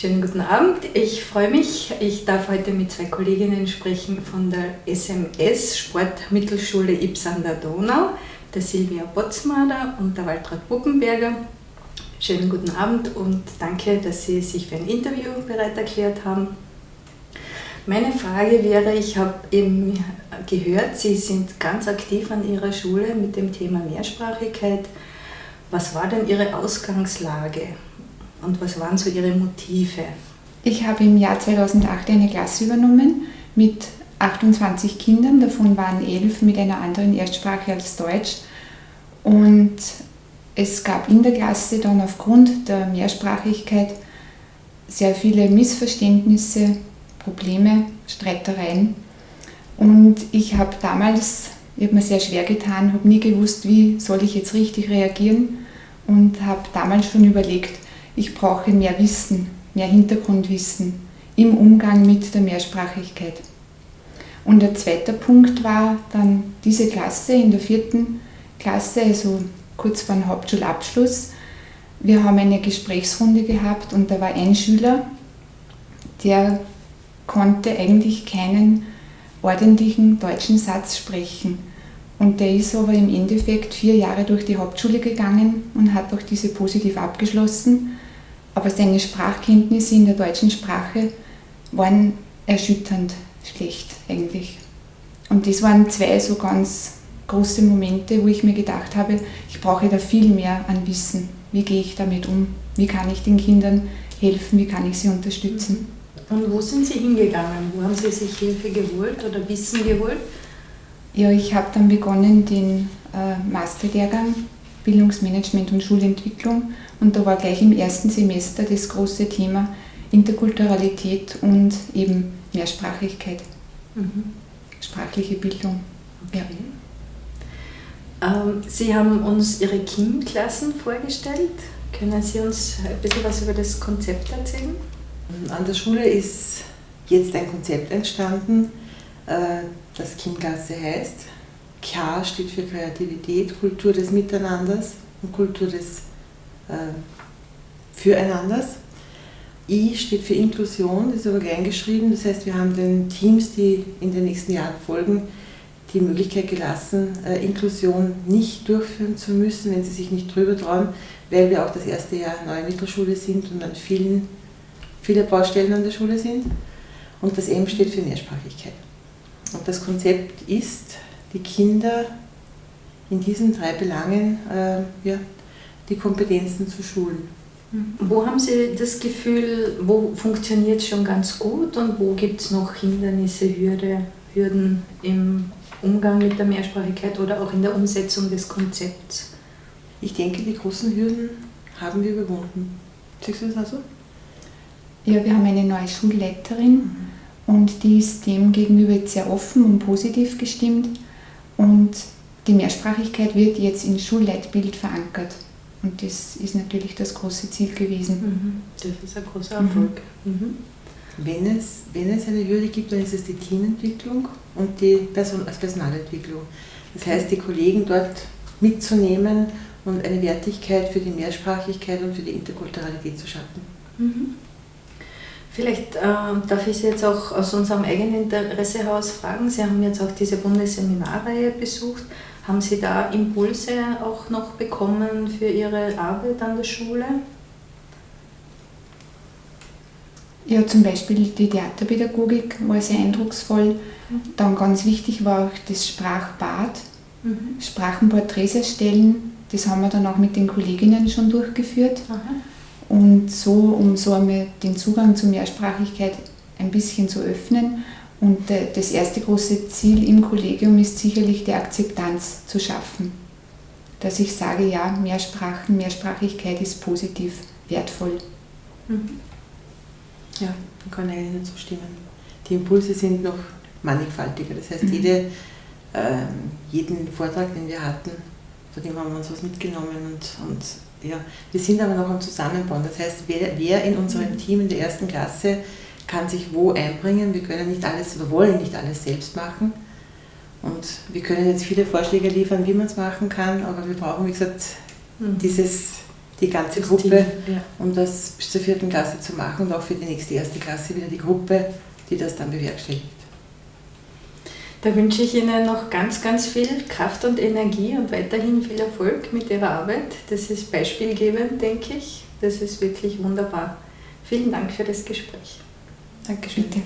Schönen guten Abend. Ich freue mich. Ich darf heute mit zwei Kolleginnen sprechen von der SMS Sportmittelschule Ips an der Donau, der Silvia Botzmader und der Waltraud Buppenberger. Schönen guten Abend und danke, dass Sie sich für ein Interview bereit erklärt haben. Meine Frage wäre, ich habe eben gehört, Sie sind ganz aktiv an Ihrer Schule mit dem Thema Mehrsprachigkeit. Was war denn Ihre Ausgangslage? Und was waren so Ihre Motive? Ich habe im Jahr 2008 eine Klasse übernommen mit 28 Kindern, davon waren elf mit einer anderen Erstsprache als Deutsch. Und es gab in der Klasse dann aufgrund der Mehrsprachigkeit sehr viele Missverständnisse, Probleme, Streitereien. Und ich habe damals, ich habe mir sehr schwer getan, habe nie gewusst, wie soll ich jetzt richtig reagieren und habe damals schon überlegt, ich brauche mehr Wissen, mehr Hintergrundwissen im Umgang mit der Mehrsprachigkeit. Und der zweite Punkt war dann diese Klasse in der vierten Klasse, also kurz vor dem Hauptschulabschluss. Wir haben eine Gesprächsrunde gehabt und da war ein Schüler, der konnte eigentlich keinen ordentlichen deutschen Satz sprechen. Und der ist aber im Endeffekt vier Jahre durch die Hauptschule gegangen und hat auch diese positiv abgeschlossen aber seine Sprachkenntnisse in der deutschen Sprache waren erschütternd schlecht eigentlich. Und das waren zwei so ganz große Momente, wo ich mir gedacht habe, ich brauche da viel mehr an Wissen. Wie gehe ich damit um? Wie kann ich den Kindern helfen? Wie kann ich sie unterstützen? Und wo sind Sie hingegangen? Wo haben Sie sich Hilfe geholt oder Wissen geholt? Ja, ich habe dann begonnen, den äh, Masterlehrgang Bildungsmanagement und Schulentwicklung. Und da war gleich im ersten Semester das große Thema Interkulturalität und eben Mehrsprachigkeit, mhm. sprachliche Bildung. Okay. Ja. Ähm, Sie haben uns Ihre KIM-Klassen vorgestellt. Können Sie uns ein bisschen was über das Konzept erzählen? An der Schule ist jetzt ein Konzept entstanden, äh, das KIM-Klasse heißt. K steht für Kreativität, Kultur des Miteinanders und Kultur des äh, Füreinanders. I steht für Inklusion, das ist aber klein geschrieben. Das heißt, wir haben den Teams, die in den nächsten Jahren folgen, die Möglichkeit gelassen, äh, Inklusion nicht durchführen zu müssen, wenn sie sich nicht drüber trauen, weil wir auch das erste Jahr neue Mittelschule sind und an vielen, viele Baustellen an der Schule sind. Und das M steht für Mehrsprachigkeit. Und das Konzept ist, die Kinder in diesen drei Belangen äh, ja, die Kompetenzen zu schulen. Wo haben Sie das Gefühl, wo funktioniert es schon ganz gut und wo gibt es noch Hindernisse, Hürde, Hürden im Umgang mit der Mehrsprachigkeit oder auch in der Umsetzung des Konzepts? Ich denke, die großen Hürden haben wir überwunden. Siehst du das also? Ja, wir haben eine neue Schulleiterin mhm. und die ist dem gegenüber sehr offen und positiv gestimmt. Und die Mehrsprachigkeit wird jetzt ins Schulleitbild verankert. Und das ist natürlich das große Ziel gewesen. Mhm. Das ist ein großer Erfolg. Mhm. mhm. Wenn, es, wenn es eine Hürde gibt, dann ist es die Teamentwicklung und die Person, also Personalentwicklung. Das heißt, die Kollegen dort mitzunehmen und eine Wertigkeit für die Mehrsprachigkeit und für die Interkulturalität zu schaffen. Mhm. Vielleicht äh, darf ich Sie jetzt auch aus unserem eigenen Interesse heraus fragen. Sie haben jetzt auch diese Bundesseminarreihe besucht. Haben Sie da Impulse auch noch bekommen für Ihre Arbeit an der Schule? Ja, zum Beispiel die Theaterpädagogik war sehr eindrucksvoll. Mhm. Dann ganz wichtig war auch das Sprachbad, mhm. Sprachenporträts erstellen. Das haben wir dann auch mit den Kolleginnen schon durchgeführt. Aha. Und so, um so einmal den Zugang zur Mehrsprachigkeit ein bisschen zu öffnen. Und das erste große Ziel im Kollegium ist sicherlich die Akzeptanz zu schaffen. Dass ich sage, ja, Mehrsprachen, Mehrsprachigkeit ist positiv, wertvoll. Mhm. Ja, man kann eigentlich nicht so stimmen. Die Impulse sind noch mannigfaltiger. Das heißt, mhm. jede, äh, jeden Vortrag, den wir hatten, von dem haben wir uns was mitgenommen und, und ja, wir sind aber noch am Zusammenbauen. Das heißt, wer, wer in unserem mhm. Team in der ersten Klasse kann sich wo einbringen. Wir können nicht alles oder wollen nicht alles selbst machen. Und wir können jetzt viele Vorschläge liefern, wie man es machen kann, aber wir brauchen, wie gesagt, mhm. dieses die ganze Das Gruppe, Team, ja. um das bis zur vierten Klasse zu machen und auch für die nächste erste Klasse wieder die Gruppe, die das dann bewerkstelligt. Da wünsche ich Ihnen noch ganz, ganz viel Kraft und Energie und weiterhin viel Erfolg mit Ihrer Arbeit. Das ist beispielgebend, denke ich. Das ist wirklich wunderbar. Vielen Dank für das Gespräch. Dankeschön. Bitte.